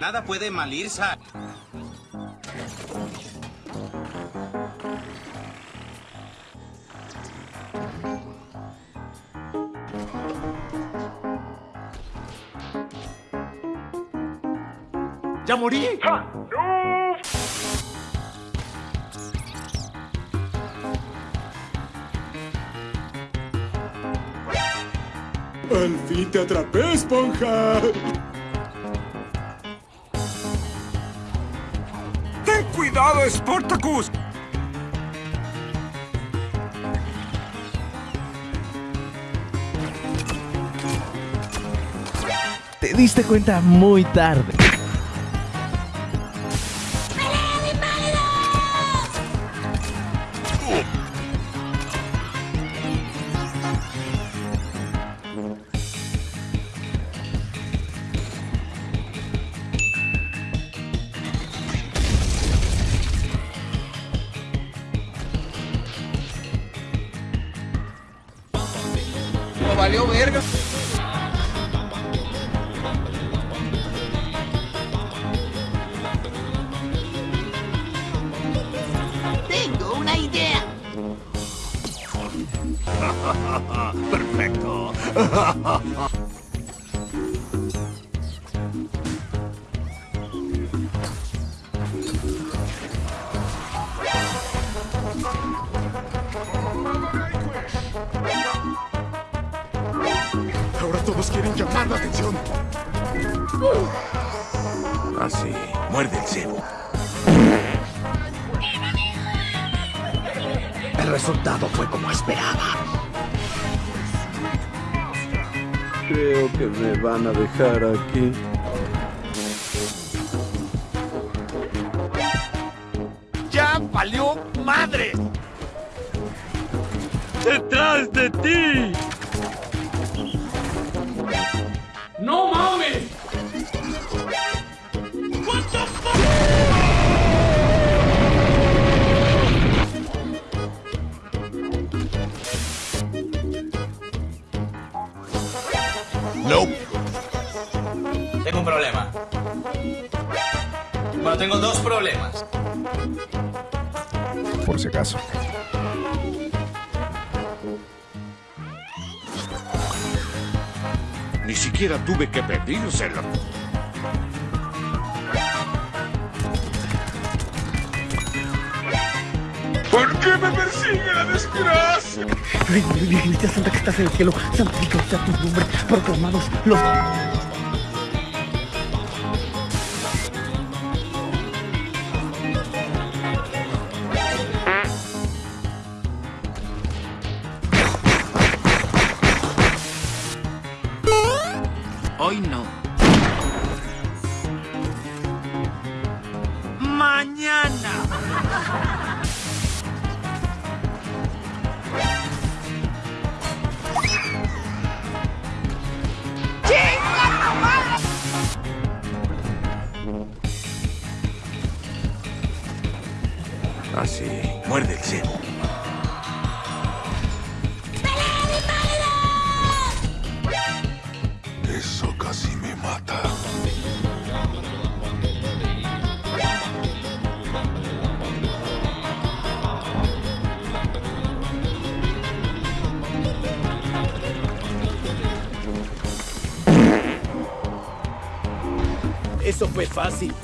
Nada puede mal ir, Zack. ¡Ya morí! ¡Al fin te atrapé, esponja! ¡Ten cuidado, Sportacus! Te diste cuenta muy tarde. Valió verga. Tengo una idea. ¡Perfecto! todos quieren llamar la atención. Así, muerde el cebo. El resultado fue como esperaba. Creo que me van a dejar aquí. ¡Ya valió madre! ¡Detrás de ti! Tengo un problema. Bueno, tengo dos problemas. Por si acaso. Ni siquiera tuve que pedírselo. Qué me persigue la desgracia? Virgencita Santa que estás en el cielo, santificado sea tu nombre, proclamados los... Hoy no. ¡Mañana! Muerde el cebo. Eso casi me mata. Eso fue fácil.